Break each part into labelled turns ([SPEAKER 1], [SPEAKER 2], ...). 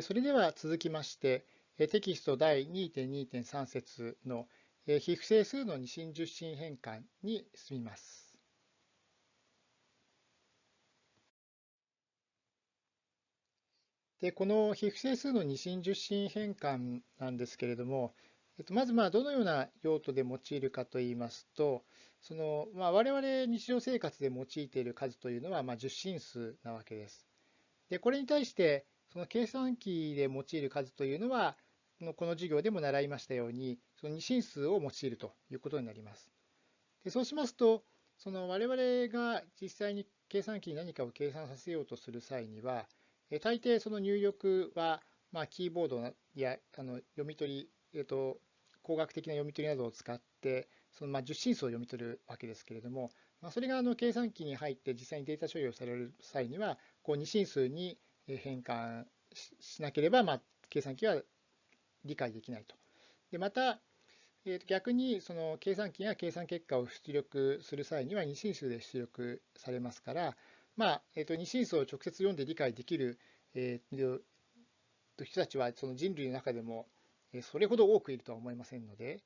[SPEAKER 1] それでは続きまして、テキスト第2.2.3節の非不整数の二進十進変換に進みます。でこの非不整数の二進十進変換なんですけれども、えっとまずまあどのような用途で用いるかといいますと、そのまあ我々日常生活で用いている数というのはまあ十進数なわけです。でこれに対してその計算機で用いる数というのは、この授業でも習いましたように、その二進数を用いるということになります。でそうしますと、その我々が実際に計算機に何かを計算させようとする際には、大抵その入力は、まあ、キーボードやあの読み取り、えっと、工学的な読み取りなどを使って、そのまあ十進数を読み取るわけですけれども、まあ、それがあの計算機に入って実際にデータ処理をされる際には、こう二進数に変換しなければ、まあ、計算機は理解できないと。でまた、えー、と逆にその計算機が計算結果を出力する際には二進数で出力されますから、まあえー、と二進数を直接読んで理解できる、えー、人たちはその人類の中でもそれほど多くいるとは思いませんので、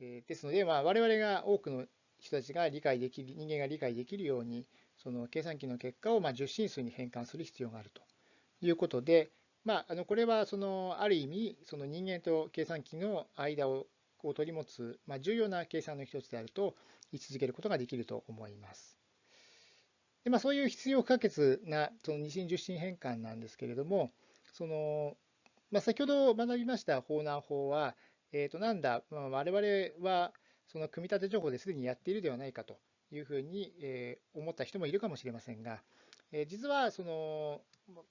[SPEAKER 1] えー、ですので、まあ、我々が多くの人たちが理解できる、人間が理解できるように、その計算機の結果をまあ十進数に変換する必要があるということで、まあ、あのこれはそのある意味その人間と計算機の間をを取り持つ、まあ、重要な計算の一つであると位置づけることができると思います。でまあ、そういう必要不可欠なその二進十進変換なんですけれども、そのまあ、先ほど学びました法難法は、えー、となんだ、まあ、我々はその組み立て情報ですでにやっているではないかというふうに思った人もいるかもしれませんが、え実はその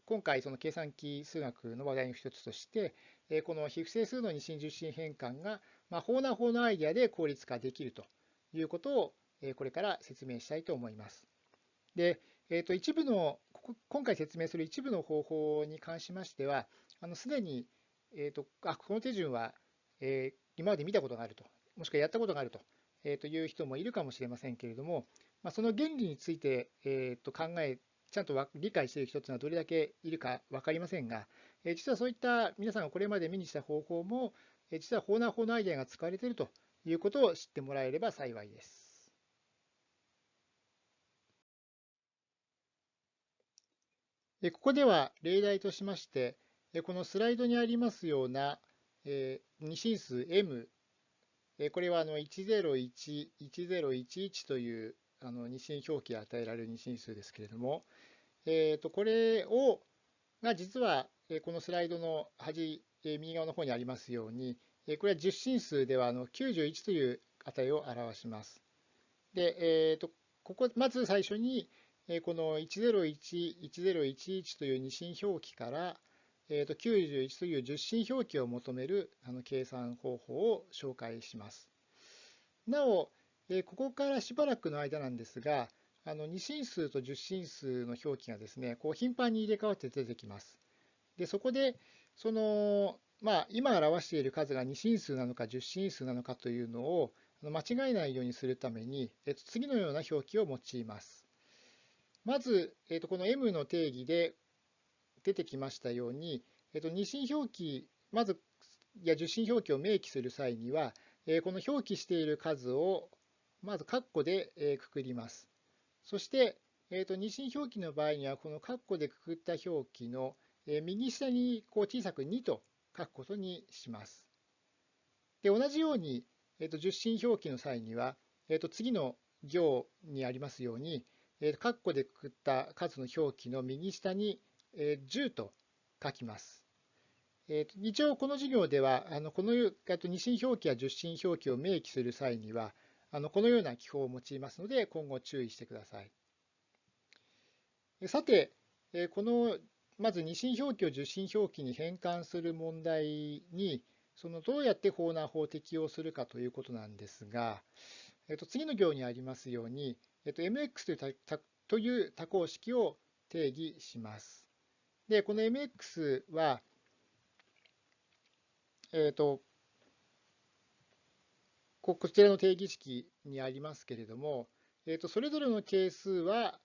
[SPEAKER 1] 今回その計算機数学の話題の一つとして、えこの非不整数の二進十進変換が、まあ、法な法のアイデアで効率化できるということをえこれから説明したいと思います。で、えー、と一部の今回説明する一部の方法に関しましては、すでに、えーと、あこの手順は、えー、今まで見たことがあると、もしくはやったことがあると,、えー、という人もいるかもしれませんけれども、まあ、その原理について、えー、と考えちゃんと理解している人というのはどれだけいるか分かりませんが、実はそういった皆さんがこれまで目にした方法も、実は法な法のアイデアが使われているということを知ってもらえれば幸いです。ここでは例題としまして、このスライドにありますような二進数 m、これは101、1011というあの二進表記与えられる二進数ですけれども、えー、とこれをが実はこのスライドの端右側の方にありますようにこれは十進数ではあの91という値を表します。で、えー、とここまず最初にこの101、1011という二進表記から、えー、と91という十進表記を求めるあの計算方法を紹介します。なお、ここからしばらくの間なんですが、あの二進数と十進数の表記がですね、こう頻繁に入れ替わって出てきます。で、そこで、その、まあ、今表している数が二進数なのか十進数なのかというのを間違えないようにするために、えっと、次のような表記を用います。まず、えっと、この m の定義で出てきましたように、えっと、二進表記、まず、いや十進表記を明記する際には、この表記している数をまず括弧でくくります。そして、えー、と二進表記の場合には、この括弧でくくった表記の右下にこう小さく2と書くことにします。で同じように、えー、と十進表記の際には、えー、と次の行にありますように、えー、括弧でくくった数の表記の右下に10と書きます。えー、と一応この授業では、あのこの二進表記や十進表記を明記する際には、あのこのような記法を用いますので、今後注意してください。さて、このまず二進表記を受進表記に変換する問題に、そのどうやって法難法を適用するかということなんですが、えっと、次の行にありますように、えっと、mx というという多項式を定義します。で、この mx は、えっと、こちらの定義式にありますけれども、えー、とそれぞれの係数は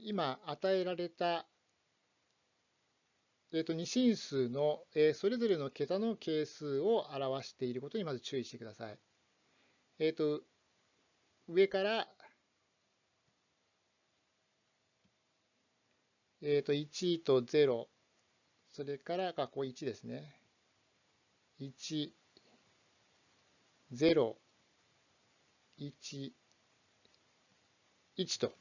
[SPEAKER 1] 今与えられたえー、と二進数の、え、それぞれの桁の係数を表していることにまず注意してください。えっ、ー、と、上から、えっ、ー、と、1と0、それから、ここ1ですね。1、0、1、1と。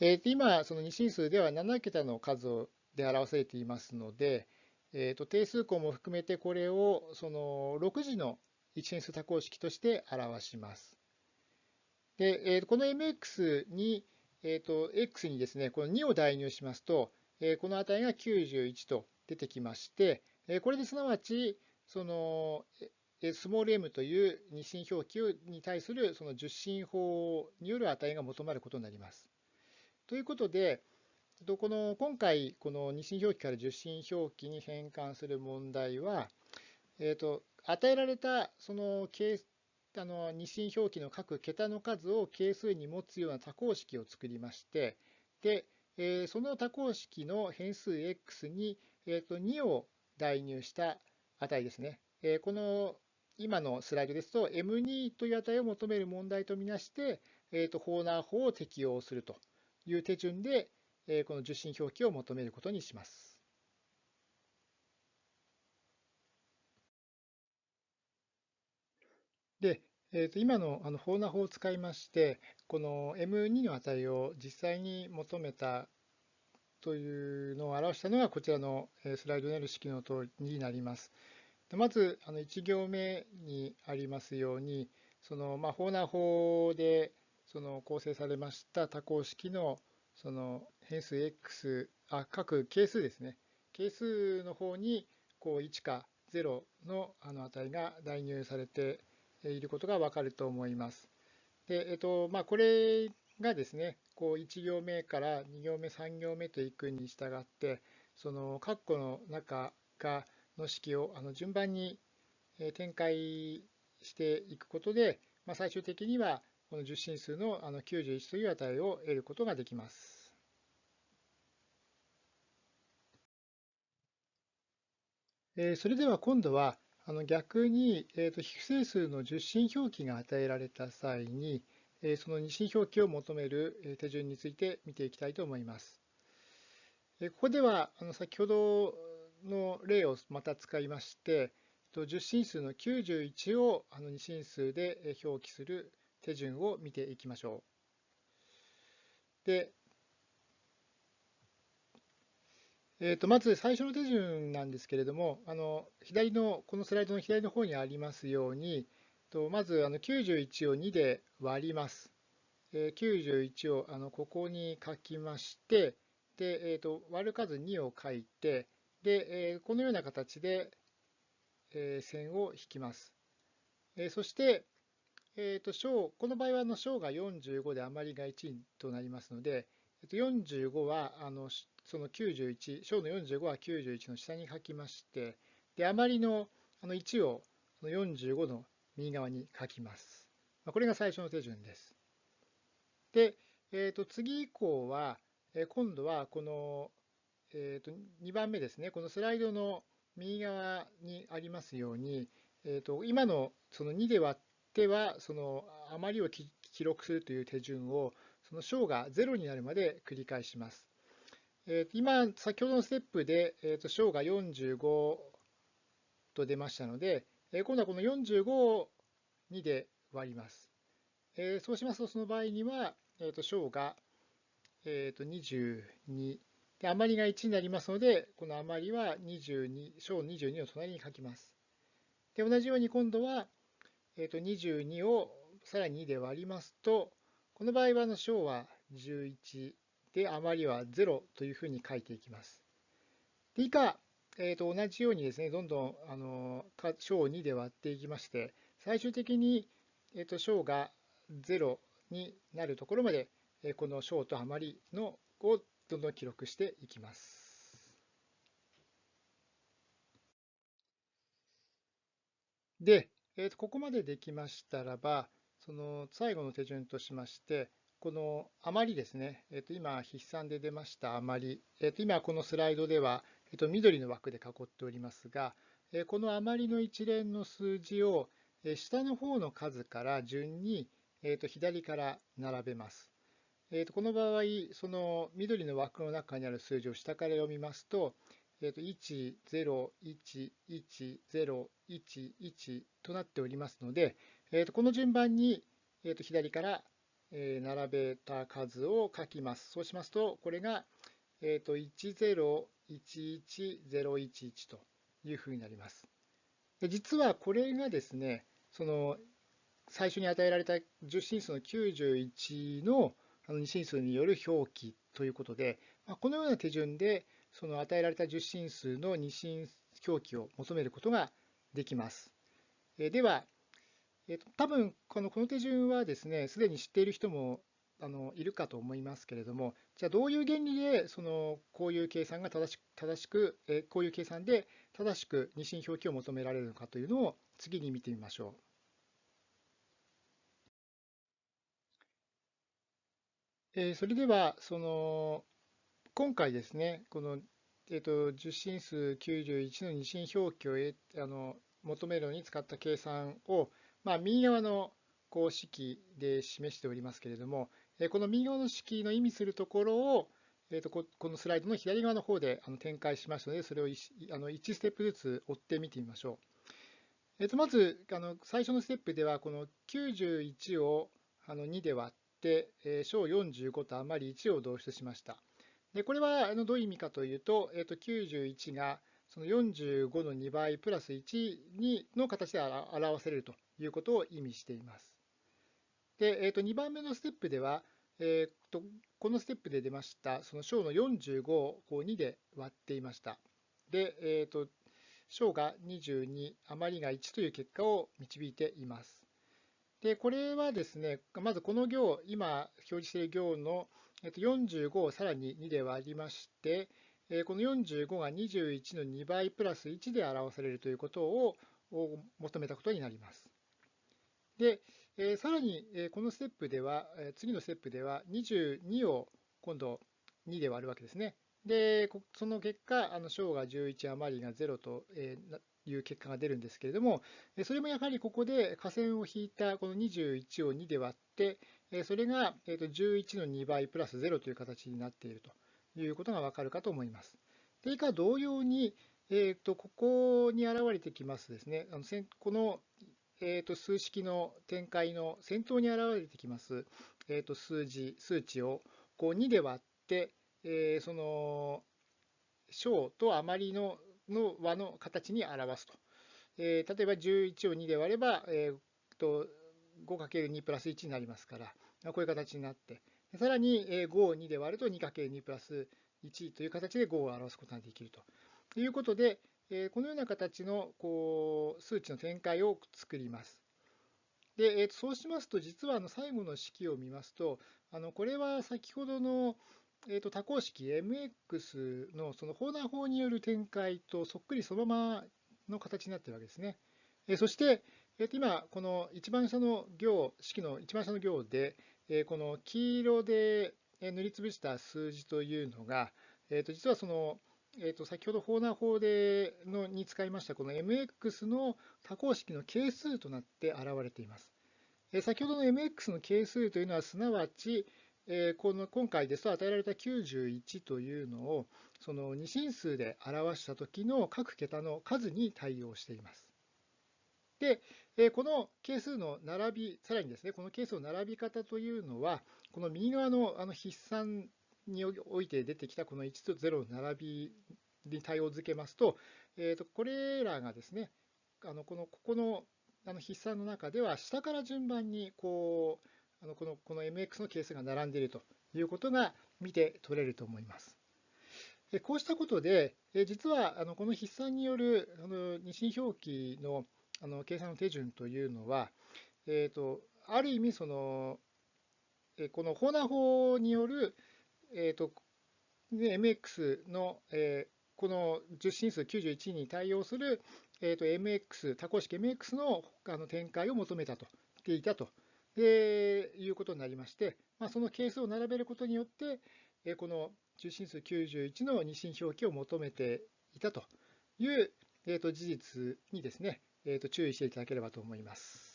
[SPEAKER 1] えー、今、その二進数では7桁の数で表されていますので、えー、と定数項も含めてこれをその6次の一変数多項式として表します。で、えー、この mx に、えー、と x にですね、この2を代入しますと、えー、この値が91と出てきまして、えー、これですなわち、そのスモール m という二進表記に対するその十進法による値が求まることになります。ということで、この今回、この二進表記から十進表記に変換する問題は、えーと、与えられたそのあの二進表記の各桁の数を係数に持つような多項式を作りまして、でえー、その多項式の変数 x に、えーと、2を代入した値ですね。え、この今のスライドですと m2 という値を求める問題とみなして、えーと、ホーナー法を適用するという手順で、えー、この受信表記を求めることにします。で、えー、と今のあのフォーナー法を使いまして、この M2 の値を実際に求めたというのを表したのがこちらのスライドにある式の通りになります。まずあの1行目にありますように、そのまあフォーナ法でその構成されました多項式のその変数 x、あ各係数ですね。係数の方にこう1か0のあの値が代入されていることがわかると思います。で、えっと、まあ、これがですね、こう1行目から2行目、3行目といくに従って、その括弧の中がの式をあの順番に展開していくことで、まあ、最終的にはこの十進数のあの91という値を得ることができます。それでは今度はあの逆に、えー、と非整数の十進表記が与えられた際に、え、その二進表記を求める手順について見ていきたいと思います。ここではあの先ほどの例をまた使いまして、十進数の91をあの二進数で表記する手順を見ていきましょう。で、えー、とまず最初の手順なんですけれども、あの左のこのスライドの左の方にありますように、とまずあの91を2で割ります。えー、91をあのここに書きまして、でえー、と割る数2を書いて、で、このような形で、線を引きます。そして、えー、と小この場合はあの小が45で余りが1となりますので、えー、と45はあのその91、小の45は91の下に書きまして、で、余りのあの1をその45の右側に書きます。これが最初の手順です。で、えー、と次以降は、今度はこの、えー、と2番目ですね、このスライドの右側にありますように、えー、と今のその2で割っては、その余りを記録するという手順を、その小が0になるまで繰り返します。えー、今、先ほどのステップで、えー、と小が45と出ましたので、え、今度はこの45を2で割ります。え、そうしますと、その場合には、えー、と小が、えー、と22で、余りが1になりますので、この余りは22、小22の隣に書きます。で、同じように今度は、えー、と22をさらに2で割りますと、この場合はの小は11で、余りは0というふうに書いていきます。で以下、えー、と同じようにですね、どんどんあの小を2で割っていきまして、最終的に、えー、と小が0になるところまで、この小と余りのをどんどん記録していきます。で、えー、とここまでできましたらば、その最後の手順としまして、この余りですね、えー、と今、筆算で出ました余り、えー、と今このスライドではえっと、緑の枠で囲っておりますが、えこの余りの一連の数字をえ下の方の数から順に、えっと、左から並べます。えっと、この場合、その緑の枠の中にある数字を下から読みますと、えっと、1、0、1、1、0、1、1となっておりますので、えっと、この順番に、えっと、左から並べた数を書きます。そうしますと、これが、えっと、1011011というふうになります。で実はこれがですね、その最初に与えられた10進数の91の二進数による表記ということで、このような手順でその与えられた10進数の二進表記を求めることができます。では、え多分このこの手順はですね、すでに知っている人もあのいるかと思いますけれども、じゃあどういう原理でそのこういう計算が正し正しく、えこういう計算で正しく二進表記を求められるのかというのを次に見てみましょう。えそれではその今回ですね、この、えーと、十進数91の二進表記をあの求めるのに使った計算を、まあ、右側の公式で示しておりますけれども、この右側の式の意味するところを、えー、とこのスライドの左側の方で展開しましたので、それを 1, あの1ステップずつ追って見てみましょう。えー、とまずあの最初のステップでは、この91をあの2で割ってって、小45と余り1を導出しました。でこれはあのどういう意味かというと、えー、と91がその45の2倍プラス1にの形で表せれるということを意味しています。で、えー、と2番目のステップでは、えー、とこのステップで出ましたその小の45をこう2で割っていました。で、えー、と小が22、余りが1という結果を導いています。で、これはですね、まずこの行、今表示している行の45をさらに2で割りまして、この45が21の2倍プラス1で表されるということを求めたことになります。で、さらに、このステップでは、次のステップでは22を今度2で割るわけですね。で、その結果、あの小が11余りが0という結果が出るんですけれども、それもやはりここで下線を引いたこの21を2で割って、それが11の2倍プラス0という形になっているということがわかるかと思います。で以下同様に、えー、とここに現れてきますですね、あのこのえー、と数式の展開の先頭に現れてきます、えー、と数字、数値をこう2で割って、えー、その小と余りのの和の形に表すと。えー、例えば11を2で割れば、えー、と 5×2 プラス1になりますから、こういう形になって、さらに5を2で割ると 2×2 プラス1という形で5を表すことができるとということで、えこのような形のこう数値の展開を作ります。で、えそうしますと、実はあの最後の式を見ますと、あのこれは先ほどの、えー、と多項式 mx のそのホーナー法による展開とそっくりそのままの形になっているわけですね。えそして、えー、と今、この一番下の行、式の一番下の行で、えこの黄色で塗りつぶした数字というのが、えー、と実はそのえー、と先ほどホーナー法でのに使いましたこの mx の多項式の係数となって現れています。えー、先ほどの mx の係数というのはすなわち、えー、この今回ですと与えられた91というのをその二進数で表した時の各桁の数に対応しています。で、えこの係数の並び、さらにですね、この係数の並び方というのは、この右側のあの筆算において出てきたこの1と0の並びに対応づけますと、えー、とこれらがですね、あのこのここのあの筆算の中では下から順番にこうあのこのこの mx の係数が並んでいるということが見て取れると思います。こうしたことで、実はあのこの筆算によるあの二進表記のあの計算の手順というのは、えーと、ある意味その、このホーナー法によるえーと、MX の、えー、この10進数91に対応する、えーと、MX、多項式 MX のあの展開を求めたと、ていたとでいうことになりまして、まあ、その係数を並べることによって、え、この中心数91の二進表記を求めていたという、えー、と事実にですね、えー、と注意していただければと思います。